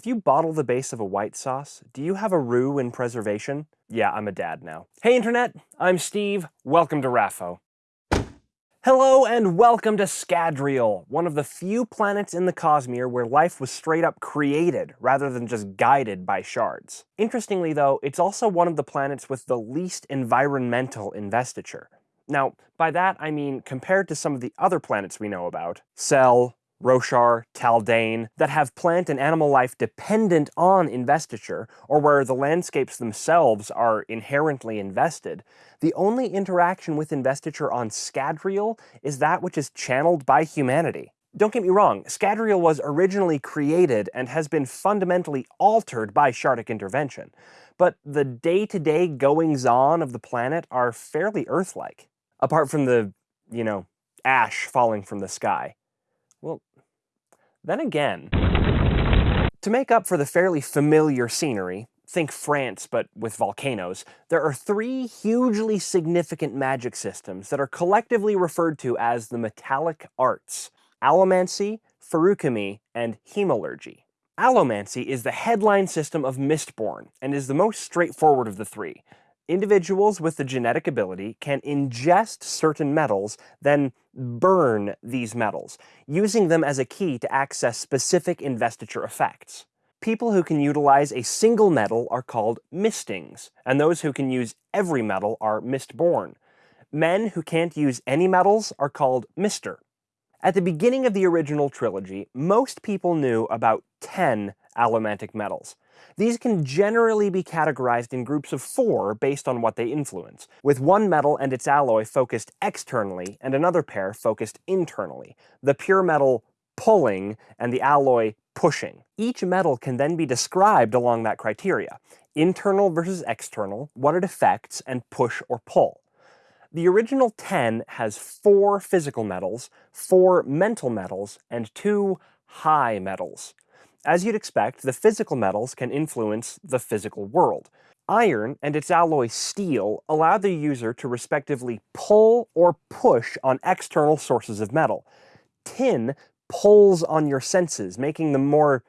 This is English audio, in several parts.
If you bottle the base of a white sauce, do you have a roux in preservation? Yeah, I'm a dad now. Hey Internet, I'm Steve. Welcome to RAFO. Hello and welcome to Scadrial, one of the few planets in the Cosmere where life was straight up created rather than just guided by shards. Interestingly though, it's also one of the planets with the least environmental investiture. Now, by that I mean compared to some of the other planets we know about, Sel, Roshar, Taldain, that have plant and animal life dependent on investiture, or where the landscapes themselves are inherently invested, the only interaction with investiture on Scadrial is that which is channeled by humanity. Don't get me wrong, Scadrial was originally created and has been fundamentally altered by Shardic intervention, but the day-to-day goings-on of the planet are fairly Earth-like. Apart from the, you know, ash falling from the sky. Then again, to make up for the fairly familiar scenery, think France but with volcanoes, there are three hugely significant magic systems that are collectively referred to as the metallic arts, allomancy, feruchemy, and hemalurgy. Allomancy is the headline system of Mistborn, and is the most straightforward of the three. Individuals with the genetic ability can ingest certain metals, then burn these metals, using them as a key to access specific investiture effects. People who can utilize a single metal are called mistings, and those who can use every metal are mistborn. Men who can't use any metals are called mister. At the beginning of the original trilogy, most people knew about 10 allomantic metals. These can generally be categorized in groups of four based on what they influence, with one metal and its alloy focused externally and another pair focused internally, the pure metal pulling and the alloy pushing. Each metal can then be described along that criteria, internal versus external, what it affects, and push or pull. The original 10 has four physical metals, four mental metals, and two high metals. As you'd expect, the physical metals can influence the physical world. Iron and its alloy steel allow the user to respectively pull or push on external sources of metal. Tin pulls on your senses, making them more,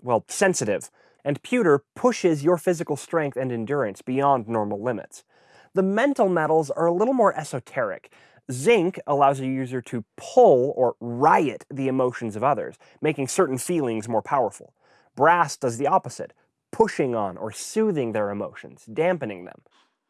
well, sensitive. And pewter pushes your physical strength and endurance beyond normal limits. The mental metals are a little more esoteric. Zinc allows a user to pull or riot the emotions of others, making certain feelings more powerful. Brass does the opposite, pushing on or soothing their emotions, dampening them.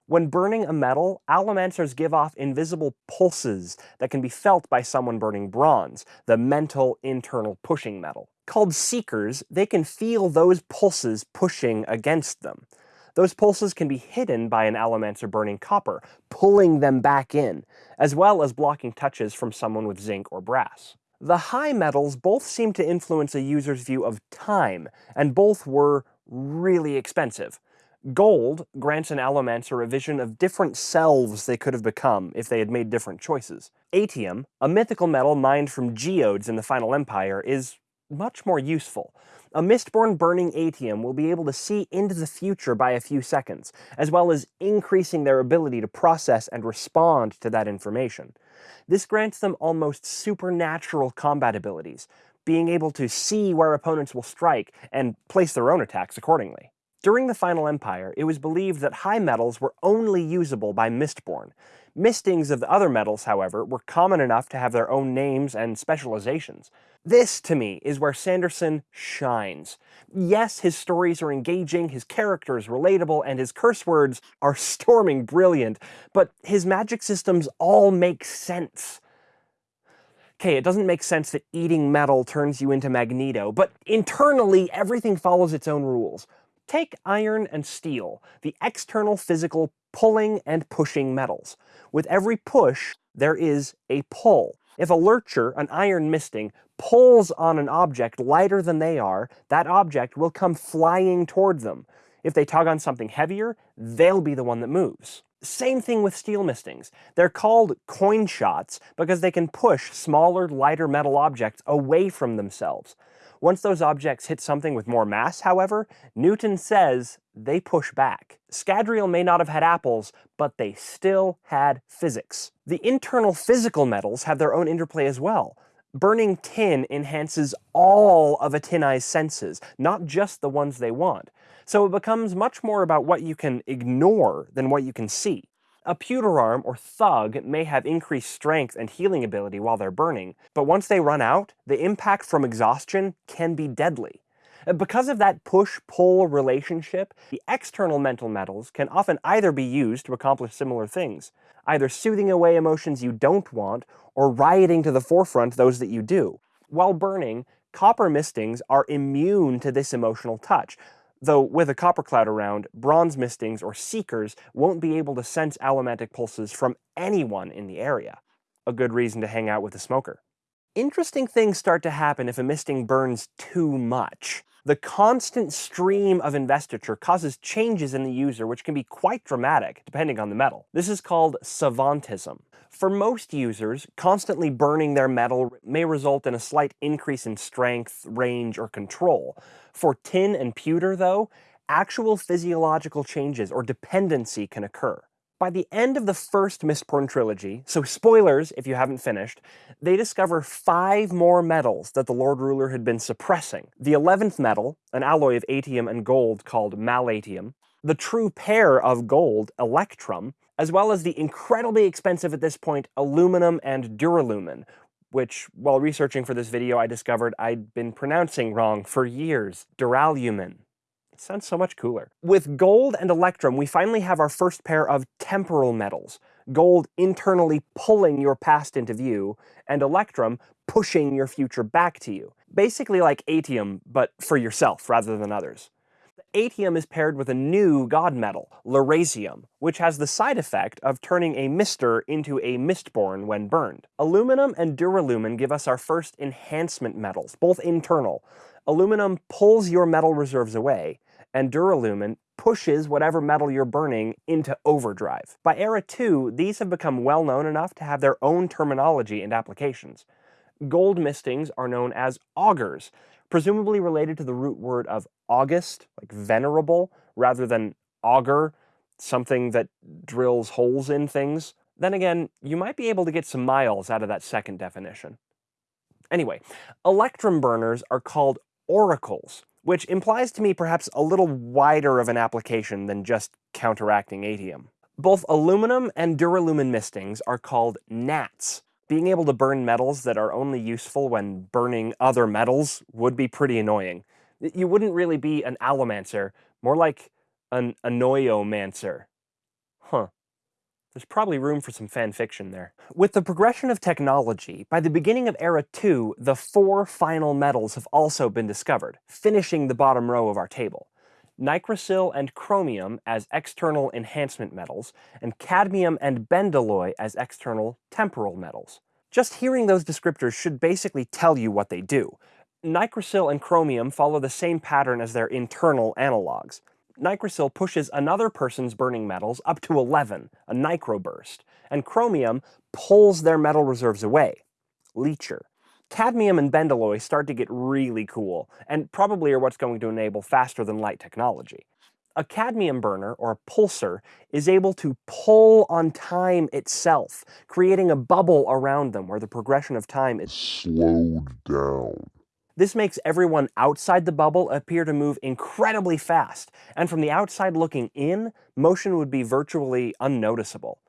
When burning a metal, allomancers give off invisible pulses that can be felt by someone burning bronze, the mental internal pushing metal. Called seekers, they can feel those pulses pushing against them. Those pulses can be hidden by an allomancer burning copper, pulling them back in, as well as blocking touches from someone with zinc or brass. The high metals both seem to influence a user's view of time, and both were really expensive. Gold grants an allomancer a vision of different selves they could have become if they had made different choices. Atium, a mythical metal mined from geodes in the Final Empire, is much more useful. A Mistborn burning Atium will be able to see into the future by a few seconds, as well as increasing their ability to process and respond to that information. This grants them almost supernatural combat abilities, being able to see where opponents will strike and place their own attacks accordingly. During the Final Empire, it was believed that high metals were only usable by Mistborn. Mistings of the other metals, however, were common enough to have their own names and specializations. This, to me, is where Sanderson shines. Yes, his stories are engaging, his character is relatable, and his curse words are storming brilliant, but his magic systems all make sense. Okay, it doesn't make sense that eating metal turns you into Magneto, but internally everything follows its own rules. Take iron and steel, the external physical pulling and pushing metals. With every push, there is a pull. If a lurcher, an iron misting, pulls on an object lighter than they are, that object will come flying toward them. If they tug on something heavier, they'll be the one that moves. Same thing with steel mistings. They're called coin shots because they can push smaller, lighter metal objects away from themselves. Once those objects hit something with more mass, however, Newton says they push back. Scadrial may not have had apples, but they still had physics. The internal physical metals have their own interplay as well. Burning tin enhances all of a tin eye's senses, not just the ones they want. So it becomes much more about what you can ignore than what you can see. A pewter arm or thug may have increased strength and healing ability while they're burning, but once they run out, the impact from exhaustion can be deadly. Because of that push-pull relationship, the external mental metals can often either be used to accomplish similar things, either soothing away emotions you don't want, or rioting to the forefront those that you do. While burning, copper mistings are immune to this emotional touch, though with a copper cloud around, bronze mistings or seekers won't be able to sense allomantic pulses from anyone in the area. A good reason to hang out with a smoker. Interesting things start to happen if a misting burns too much. The constant stream of investiture causes changes in the user which can be quite dramatic, depending on the metal. This is called savantism. For most users, constantly burning their metal may result in a slight increase in strength, range, or control. For tin and pewter, though, actual physiological changes or dependency can occur. By the end of the first Mistborn trilogy, so spoilers if you haven't finished, they discover five more metals that the Lord Ruler had been suppressing. The 11th metal, an alloy of atium and gold called malatium, the true pair of gold, electrum, as well as the incredibly expensive at this point aluminum and duralumin, which, while researching for this video, I discovered I'd been pronouncing wrong for years. Duralumin. It sounds so much cooler. With gold and electrum, we finally have our first pair of temporal metals. Gold internally pulling your past into view, and electrum pushing your future back to you. Basically like atium, but for yourself rather than others. Atium is paired with a new god metal, lerasium, which has the side effect of turning a mister into a mistborn when burned. Aluminum and duralumin give us our first enhancement metals, both internal. Aluminum pulls your metal reserves away, and duralumin pushes whatever metal you're burning into overdrive. By Era 2, these have become well known enough to have their own terminology and applications. Gold mistings are known as augurs, presumably related to the root word of august, like venerable, rather than auger, something that drills holes in things. Then again, you might be able to get some miles out of that second definition. Anyway, electrum burners are called oracles, which implies to me perhaps a little wider of an application than just counteracting atium. Both aluminum and duralumin mistings are called gnats. Being able to burn metals that are only useful when burning other metals would be pretty annoying. You wouldn't really be an allomancer, more like an annoyomancer. Huh. There's probably room for some fan fiction there. With the progression of technology, by the beginning of Era 2, the four final metals have also been discovered, finishing the bottom row of our table. Nicrosil and chromium as external enhancement metals, and cadmium and bendalloy as external temporal metals. Just hearing those descriptors should basically tell you what they do. Nicrosil and chromium follow the same pattern as their internal analogs. Nicrosil pushes another person's burning metals up to 11, a nicroburst, and chromium pulls their metal reserves away, leecher. Cadmium and bendalloy start to get really cool, and probably are what's going to enable faster than light technology. A cadmium burner, or a pulsar, is able to pull on time itself, creating a bubble around them where the progression of time is slowed down. This makes everyone outside the bubble appear to move incredibly fast, and from the outside looking in, motion would be virtually unnoticeable.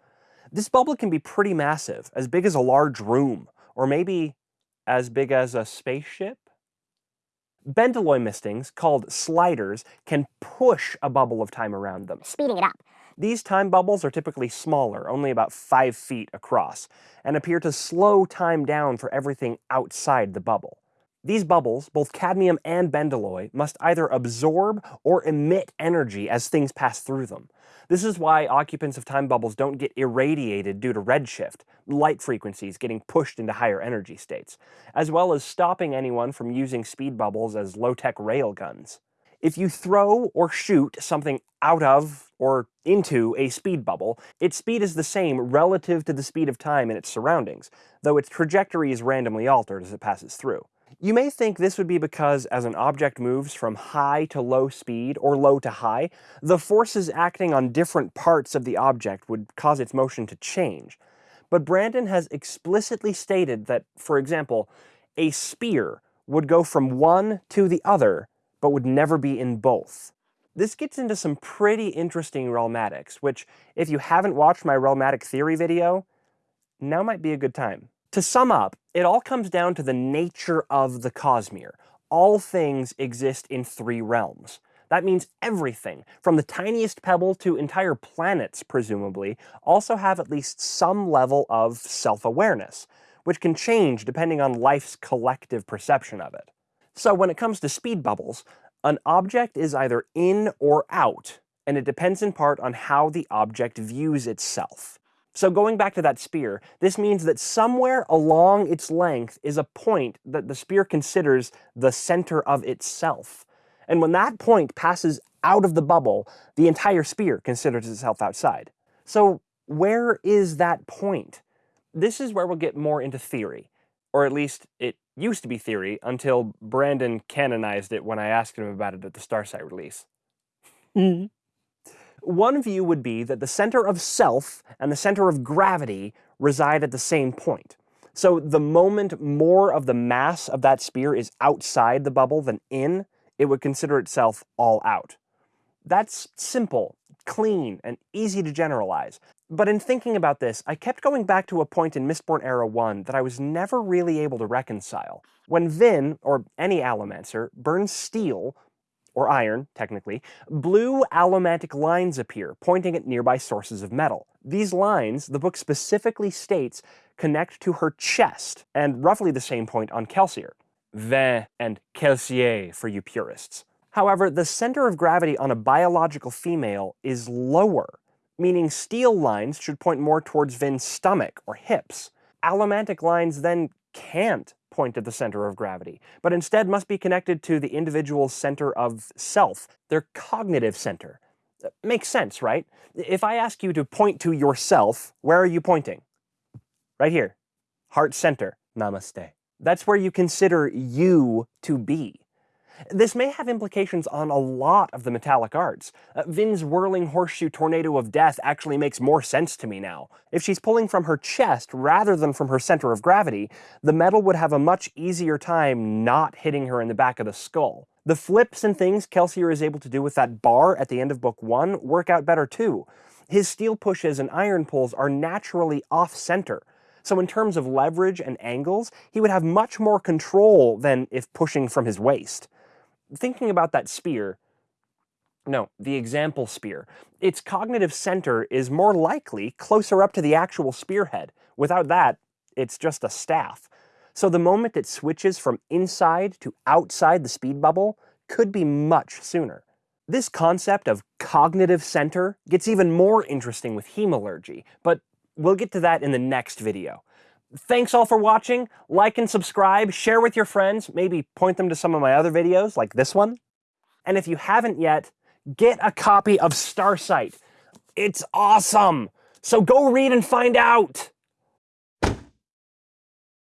This bubble can be pretty massive, as big as a large room, or maybe as big as a spaceship? Bendalloy mistings, called sliders, can push a bubble of time around them, speeding it up. These time bubbles are typically smaller, only about 5 feet across, and appear to slow time down for everything outside the bubble. These bubbles, both cadmium and bendalloy, must either absorb or emit energy as things pass through them. This is why occupants of time bubbles don't get irradiated due to redshift, light frequencies getting pushed into higher energy states, as well as stopping anyone from using speed bubbles as low-tech railguns. If you throw or shoot something out of or into a speed bubble, its speed is the same relative to the speed of time in its surroundings, though its trajectory is randomly altered as it passes through. You may think this would be because as an object moves from high to low speed, or low to high, the forces acting on different parts of the object would cause its motion to change. But Brandon has explicitly stated that, for example, a spear would go from one to the other, but would never be in both. This gets into some pretty interesting realmatics, which, if you haven't watched my realmatic theory video, now might be a good time. To sum up, it all comes down to the nature of the Cosmere. All things exist in three realms. That means everything, from the tiniest pebble to entire planets, presumably, also have at least some level of self-awareness, which can change depending on life's collective perception of it. So when it comes to speed bubbles, an object is either in or out, and it depends in part on how the object views itself. So going back to that spear, this means that somewhere along its length is a point that the spear considers the center of itself. And when that point passes out of the bubble, the entire spear considers itself outside. So where is that point? This is where we'll get more into theory, or at least it used to be theory until Brandon canonized it when I asked him about it at the Starsight release. Mm-hmm. One view would be that the center of self and the center of gravity reside at the same point. So the moment more of the mass of that spear is outside the bubble than in, it would consider itself all out. That's simple, clean, and easy to generalize. But in thinking about this, I kept going back to a point in Mistborn Era 1 that I was never really able to reconcile. When Vin, or any Allomancer, burns steel, or iron, technically, blue allomantic lines appear, pointing at nearby sources of metal. These lines, the book specifically states, connect to her chest, and roughly the same point on Kelsier. Vin and Kelsier for you purists. However, the center of gravity on a biological female is lower, meaning steel lines should point more towards Vin's stomach or hips. Allomantic lines then can't point at the center of gravity, but instead must be connected to the individual's center of self, their cognitive center. Uh, makes sense, right? If I ask you to point to yourself, where are you pointing? Right here. Heart center. Namaste. That's where you consider you to be. This may have implications on a lot of the metallic arts. Uh, Vin's whirling horseshoe tornado of death actually makes more sense to me now. If she's pulling from her chest rather than from her center of gravity, the metal would have a much easier time not hitting her in the back of the skull. The flips and things Kelsier is able to do with that bar at the end of book one work out better too. His steel pushes and iron pulls are naturally off-center, so in terms of leverage and angles, he would have much more control than if pushing from his waist thinking about that spear, no, the example spear, its cognitive center is more likely closer up to the actual spearhead. Without that, it's just a staff. So the moment it switches from inside to outside the speed bubble could be much sooner. This concept of cognitive center gets even more interesting with hemalurgy, but we'll get to that in the next video. Thanks all for watching. Like and subscribe, share with your friends, maybe point them to some of my other videos like this one. And if you haven't yet, get a copy of Starsight. It's awesome. So go read and find out.